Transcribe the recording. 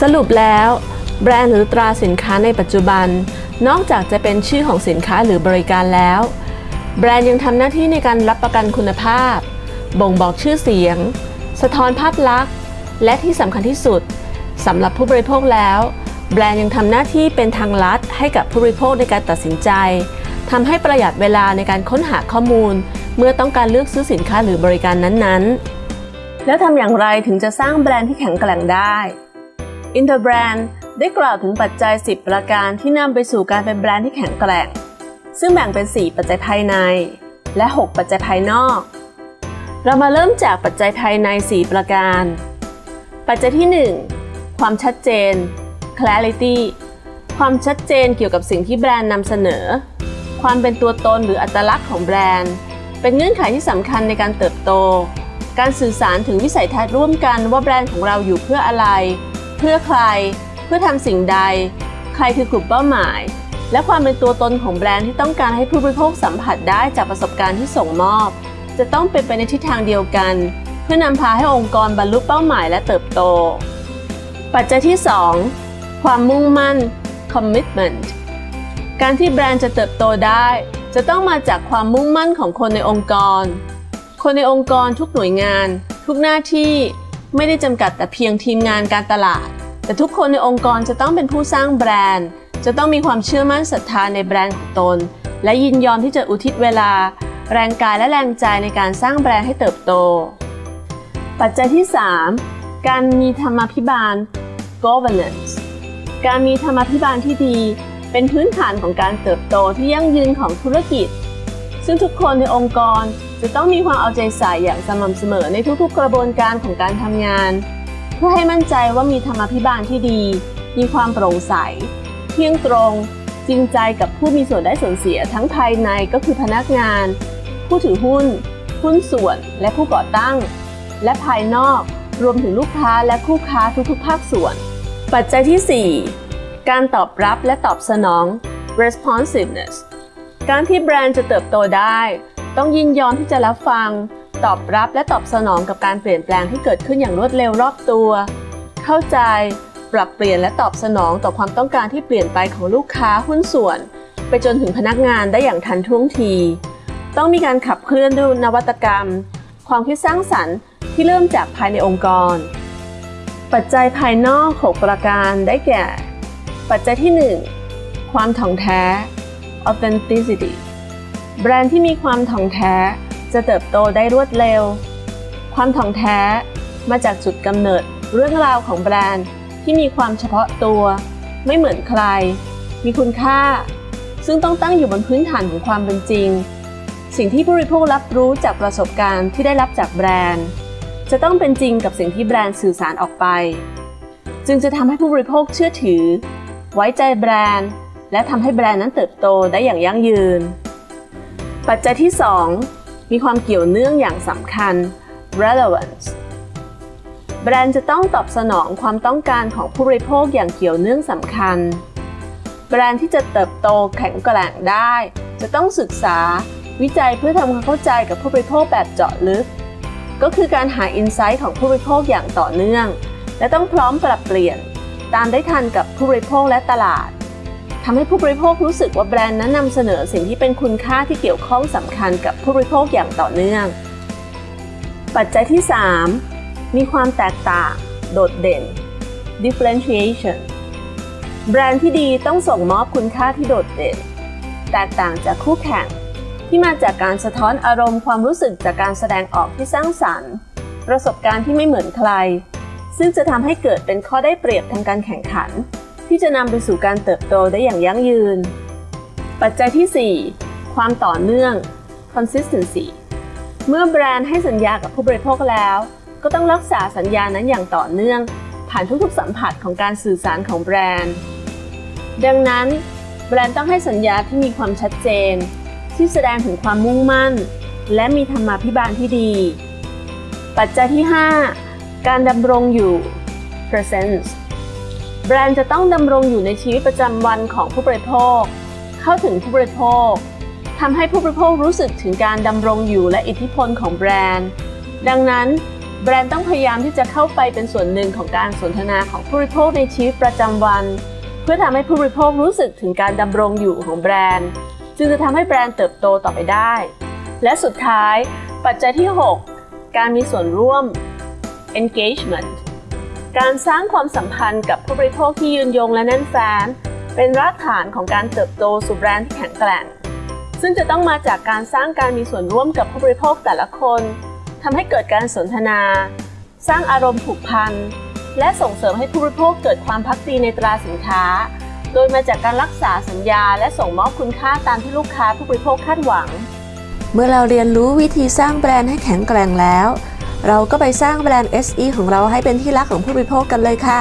สรุปแล้ว แบรนด์หรือตราสินค้าในปัจจุบัน นอกจากจะเป็นชื่อของสินค้าหรือบริการแล้ว แบรนด์ยังทำหน้าที่ในการรับประกันคุณภาพ บ่งบอกชื่อเสียง สะท้อนภาพลักษณ์ และที่สำคัญที่สุดสำหรับผู้บริโภคแล้ว แบรนด์ยังทำหน้าที่เป็นทางลัดให้กับผู้บริโภคในการตัดสินใจทำให้ประหยัดเวลาในการค้นหาข้อมูล เมื่อต้องการเลือกซื้อสินค้าหรือบริการนั้นๆ แล้วทำอย่างไรถึงจะสร้างแบรนด์ที่แข็งแกร่งได้ Interbrand ได้กล่าวถึงปัจจัย 10 ประการที่นำไปสู่การเป็นแบรนด์ที่แข็งแกร่ง ซึ่งแบ่งเป็น 4 ปัจจัยภายใน และ 6 ปัจจัยภายนอก เรามาเริ่มจากปัจจัยภายใน 4 ประการ ปัจจัยที่ 1 ความชัดเจน clarity ความชัดเจนเกี่ยวกับสิ่งที่แบรนด์นำเสนอ ความเป็นตัวตนหรืออัตลักษณ์ของแบรนด์ เป็นเงื่อนไขที่สำคัญในการเติบโต การสื่อสารถึงวิสัยทัศน์ร่วมกันว่าแบรนด์ของเราอยู่เพื่ออะไร เพื่อใคร เพื่อทำสิ่งใด ใครคือกลุ่มเป้าหมาย และความเป็นตัวตนของแบรนด์ที่ต้องการให้ผู้บริโภคสัมผัสได้จากประสบการณ์ที่ส่งมอบ จะต้องเป็นไปในทิศทางเดียวกัน เพื่อนำพาให้องค์กรบรรลุเป้าหมายและเติบโต ปัจจัยที่ 2 ความมุ่งมั่น commitment การที่แบรนด์จะเติบโตได้ จะต้องมาจากความมุ่งมั่นของคนในองค์กร คนในองค์กรทุกหน่วยงาน ทุกหน้าที่ ไม่ได้จำกัดแต่เพียงทีมงานการตลาด แต่ทุกคนในองค์กรจะต้องเป็นผู้สร้างแบรนด์ จะต้องมีความเชื่อมั่นศรัทธาในแบรนด์ของตน และยินยอมที่จะอุทิศเวลา แรงกายและแรงใจในการสร้างแบรนด์ให้เติบโต ปัจจัยที่ 3 การมีธรรมาภิบาล governance การมีธรรมาภิบาลที่ดี เป็นพื้นฐานของการเติบโตที่ยั่งยืนของธุรกิจ ซึ่งทุกคนในองค์กร จะต้องมีความเอาใจใส่อย่างสม่ำเสมอในทุกๆ กระบวนการของการทำงาน เพื่อให้มั่นใจว่ามีธรรมาภิบาลที่ดี มีความโปร่งใส เที่ยงตรง จริงใจกับผู้มีส่วนได้ส่วนเสียทั้งภายในก็คือพนักงาน ผู้ถือหุ้น หุ้นส่วนและผู้ก่อตั้ง และภายนอกรวมถึงลูกค้าและคู่ค้าทุกๆ ภาคส่วน ปัจจัยที่ 4 การตอบรับและตอบสนอง responsiveness การที่แบรนด์จะเติบโตได้ ต้องยินยอมที่จะรับฟัง ตอบรับและตอบสนองกับการเปลี่ยนแปลงที่เกิดขึ้นอย่างรวดเร็วรอบตัว เข้าใจ ปรับเปลี่ยนและตอบสนองต่อความต้องการที่เปลี่ยนไปของลูกค้าหุ้นส่วน ไปจนถึงพนักงานได้อย่างทันท่วงที ต้องมีการขับเคลื่อนด้วยนวัตกรรม ความคิดสร้างสรรค์ที่เริ่มจากภายในองค์กร ปัจจัยภายนอก 6 ประการได้แก่ ปัจจัยที่ 1 ความถ่องแท้ authenticity แบรนด์ที่มีความถ่องแท้จะเติบโตได้รวดเร็ว ความถ่องแท้มาจากจุดกำเนิดเรื่องราวของแบรนด์ที่มีความเฉพาะตัว ไม่เหมือนใคร มีคุณค่า ซึ่งต้องตั้งอยู่บนพื้นฐานของความเป็นจริง สิ่งที่ผู้บริโภครับรู้จากประสบการณ์ที่ได้รับจากแบรนด์ จะต้องเป็นจริงกับสิ่งที่แบรนด์สื่อสารออกไป จึงจะทำให้ผู้บริโภคเชื่อถือ ไว้ใจแบรนด์ และทำให้แบรนด์นั้นเติบโตได้อย่างยั่งยืน ปัจจัยที่ 2 มีความเกี่ยวเนื่องอย่างสำคัญ relevance แบรนด์จะต้องตอบสนองความต้องการของผู้บริโภคอย่างเกี่ยวเนื่องสำคัญ แบรนด์ที่จะเติบโตแข็งแกร่งได้ จะต้องศึกษาวิจัยเพื่อทำความเข้าใจกับผู้บริโภคแบบเจาะลึก ก็คือการหาอินไซต์ของผู้บริโภคอย่างต่อเนื่อง และต้องพร้อมปรับเปลี่ยน ตามได้ทันกับผู้บริโภคและตลาด ทำให้ผู้บริโภครู้สึกว่าแบรนด์นั้นนำเสนอสิ่งที่เป็นคุณค่าที่เกี่ยวข้องสำคัญกับผู้บริโภคอย่างต่อเนื่อง ปัจจัยที่ 3 มีความแตกต่าง โดดเด่น differentiation แบรนด์ที่ดีต้องส่งมอบคุณค่าที่โดดเด่น แตกต่างจากคู่แข่ง ที่มาจากการสะท้อนอารมณ์ความรู้สึกจากการแสดงออกที่สร้างสรรค์ ประสบการณ์ที่ไม่เหมือนใคร ซึ่งจะทำให้เกิดเป็นข้อได้เปรียบทางการแข่งขัน ที่จะนำไปสู่การเติบโตได้อย่างยั่งยืน ปัจจัยที่ 4 ความต่อเนื่อง consistency เมื่อแบรนด์ให้สัญญากับผู้บริโภคแล้ว ก็ต้องรักษาสัญญานั้นอย่างต่อเนื่อง ผ่านทุกๆสัมผัสของการสื่อสารของแบรนด์ ดังนั้น แบรนด์ต้องให้สัญญาที่มีความชัดเจน ที่แสดงถึงความมุ่งมั่น และมีธรรมาภิบาลที่ดี ปัจจัยที่ 5 การดำรงอยู่ presence แบรนด์จะต้องดำรงอยู่ในชีวิตประจำวันของผู้บริโภค เข้าถึงผู้บริโภคทำให้ผู้บริโภครู้สึกถึงการดำรงอยู่และอิทธิพลของแบรนด์ ดังนั้น แบรนด์ต้องพยายามที่จะเข้าไปเป็นส่วนหนึ่งของการสนทนาของผู้บริโภคในชีวิตประจำวัน เพื่อทำให้ผู้บริโภครู้สึกถึงการดำรงอยู่ของแบรนด์ จึงจะทำให้แบรนด์เติบโตต่อไปได้ และสุดท้าย ปัจจัยที่ 6 การมีส่วนร่วม engagement การสร้างความสัมพันธ์กับผู้บริโภคที่ยืนยงและแน่นแฟ้น เป็นรากฐานของการเติบโตสู่แบรนด์ที่แข็งแกร่ง ซึ่งจะต้องมาจากการสร้างการมีส่วนร่วมกับผู้บริโภคแต่ละคนทำให้เกิดการสนทนา สร้างอารมณ์ผูกพัน และส่งเสริมให้ผู้บริโภคเกิดความพักดีในตราสินค้า โดยมาจากการรักษาสัญญา และส่งมอบคุณค่าตามที่ลูกค้าผู้บริโภคคาดหวัง เมื่อเราเรียนรู้วิธีสร้างแบรนด์ให้แข็งแกร่งแล้ว เราก็ไปสร้างแบรนด์ SE ของเราให้เป็นที่รักของผู้บริโภคกันเลยค่ะ